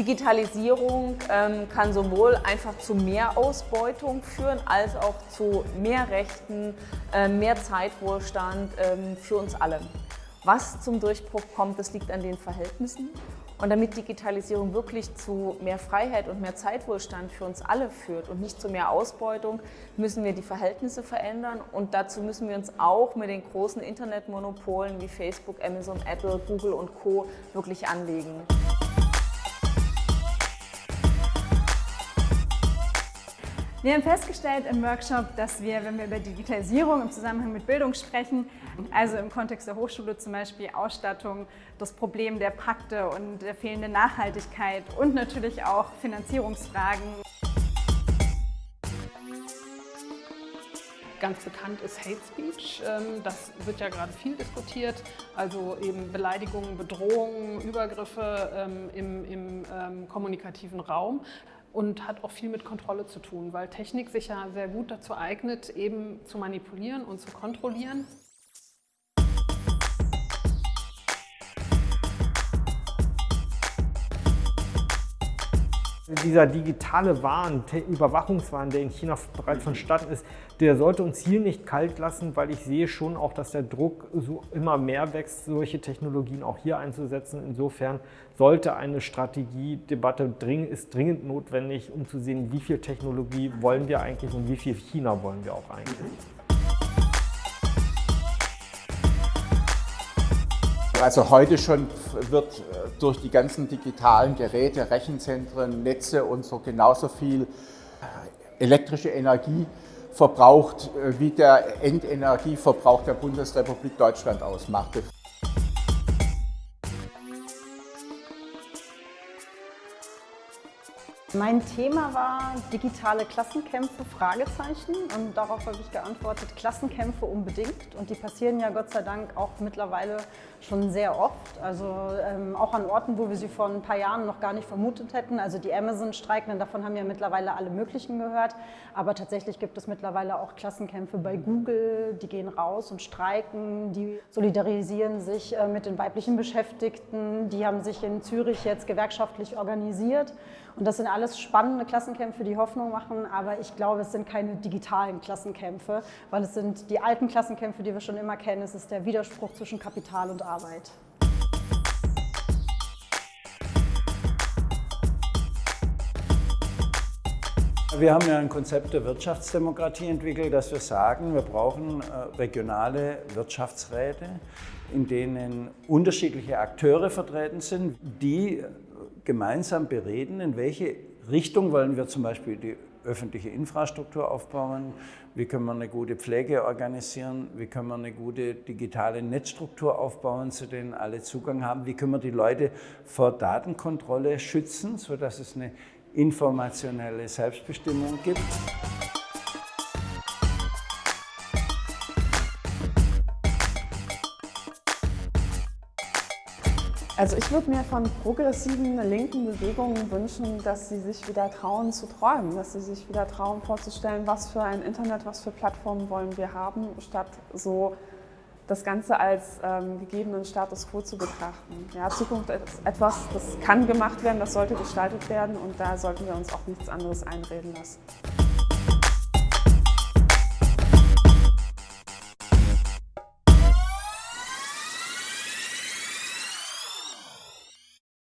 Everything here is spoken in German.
Digitalisierung ähm, kann sowohl einfach zu mehr Ausbeutung führen, als auch zu mehr Rechten, äh, mehr Zeitwohlstand ähm, für uns alle. Was zum Durchbruch kommt, das liegt an den Verhältnissen. Und damit Digitalisierung wirklich zu mehr Freiheit und mehr Zeitwohlstand für uns alle führt und nicht zu mehr Ausbeutung, müssen wir die Verhältnisse verändern. Und dazu müssen wir uns auch mit den großen Internetmonopolen wie Facebook, Amazon, Apple, Google und Co. wirklich anlegen. Wir haben festgestellt im Workshop, dass wir, wenn wir über Digitalisierung im Zusammenhang mit Bildung sprechen, also im Kontext der Hochschule zum Beispiel Ausstattung, das Problem der Pakte und der fehlenden Nachhaltigkeit und natürlich auch Finanzierungsfragen. Ganz bekannt ist Hate Speech. Ähm, das wird ja gerade viel diskutiert. Also eben Beleidigungen, Bedrohungen, Übergriffe ähm, im, im ähm, kommunikativen Raum und hat auch viel mit Kontrolle zu tun, weil Technik sich ja sehr gut dazu eignet, eben zu manipulieren und zu kontrollieren. Dieser digitale Wahn, Überwachungswahn, der in China bereits vonstatten ist, der sollte uns hier nicht kalt lassen, weil ich sehe schon auch, dass der Druck so immer mehr wächst, solche Technologien auch hier einzusetzen. Insofern sollte eine Strategiedebatte dring, ist dringend notwendig, um zu sehen, wie viel Technologie wollen wir eigentlich und wie viel China wollen wir auch eigentlich. Also heute schon wird äh, durch die ganzen digitalen Geräte, Rechenzentren, Netze und so genauso viel äh, elektrische Energie verbraucht, äh, wie der Endenergieverbrauch der Bundesrepublik Deutschland ausmacht. Mein Thema war digitale Klassenkämpfe, Fragezeichen. Und darauf habe ich geantwortet, Klassenkämpfe unbedingt. Und die passieren ja Gott sei Dank auch mittlerweile schon sehr oft. Also ähm, auch an Orten, wo wir sie vor ein paar Jahren noch gar nicht vermutet hätten. Also die Amazon-Streikenden, davon haben ja mittlerweile alle möglichen gehört. Aber tatsächlich gibt es mittlerweile auch Klassenkämpfe bei Google. Die gehen raus und streiken, die solidarisieren sich äh, mit den weiblichen Beschäftigten. Die haben sich in Zürich jetzt gewerkschaftlich organisiert. Und das sind alles spannende Klassenkämpfe, die Hoffnung machen, aber ich glaube, es sind keine digitalen Klassenkämpfe, weil es sind die alten Klassenkämpfe, die wir schon immer kennen. Es ist der Widerspruch zwischen Kapital und Arbeit. Wir haben ja ein Konzept der Wirtschaftsdemokratie entwickelt, dass wir sagen, wir brauchen äh, regionale Wirtschaftsräte, in denen unterschiedliche Akteure vertreten sind, die gemeinsam bereden, in welche Richtung wollen wir zum Beispiel die öffentliche Infrastruktur aufbauen, wie können wir eine gute Pflege organisieren, wie können wir eine gute digitale Netzstruktur aufbauen, zu denen alle Zugang haben, wie können wir die Leute vor Datenkontrolle schützen, sodass es eine informationelle Selbstbestimmung gibt. Also ich würde mir von progressiven linken Bewegungen wünschen, dass sie sich wieder trauen zu träumen, dass sie sich wieder trauen vorzustellen, was für ein Internet, was für Plattformen wollen wir haben, statt so das Ganze als ähm, gegebenen Status quo zu betrachten. Ja, Zukunft ist etwas, das kann gemacht werden, das sollte gestaltet werden und da sollten wir uns auch nichts anderes einreden lassen.